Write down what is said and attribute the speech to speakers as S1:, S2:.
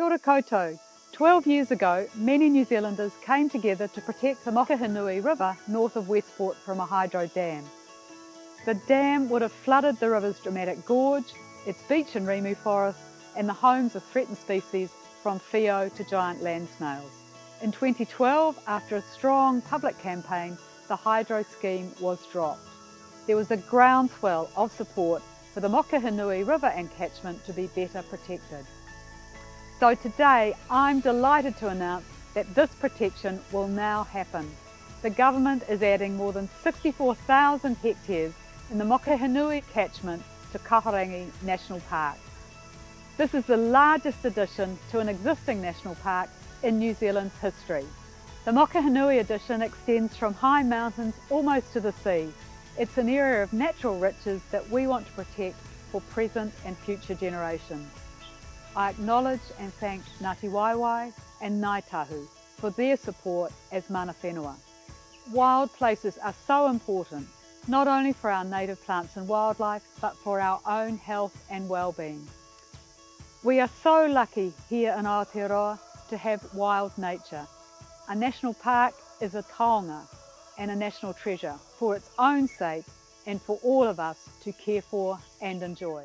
S1: Kia ora koutou. 12 years ago, many New Zealanders came together to protect the Mokehinui River north of Westport from a hydro dam. The dam would have flooded the river's dramatic gorge, its beach and rimu forest, and the homes of threatened species from whio to giant land snails. In 2012, after a strong public campaign, the hydro scheme was dropped. There was a groundswell of support for the Mokehinui River and catchment to be better protected. So today I'm delighted to announce that this protection will now happen. The government is adding more than 64,000 hectares in the Mokehinui catchment to Kahurangi National Park. This is the largest addition to an existing national park in New Zealand's history. The Mokehinui addition extends from high mountains almost to the sea. It's an area of natural riches that we want to protect for present and future generations. I acknowledge and thank Ngāti Waewae and Ngāi for their support as mana whenua. Wild places are so important, not only for our native plants and wildlife, but for our own health and well-being. We are so lucky here in Aotearoa to have wild nature. A national park is a taonga and a national treasure for its own sake and for all of us to care for and enjoy.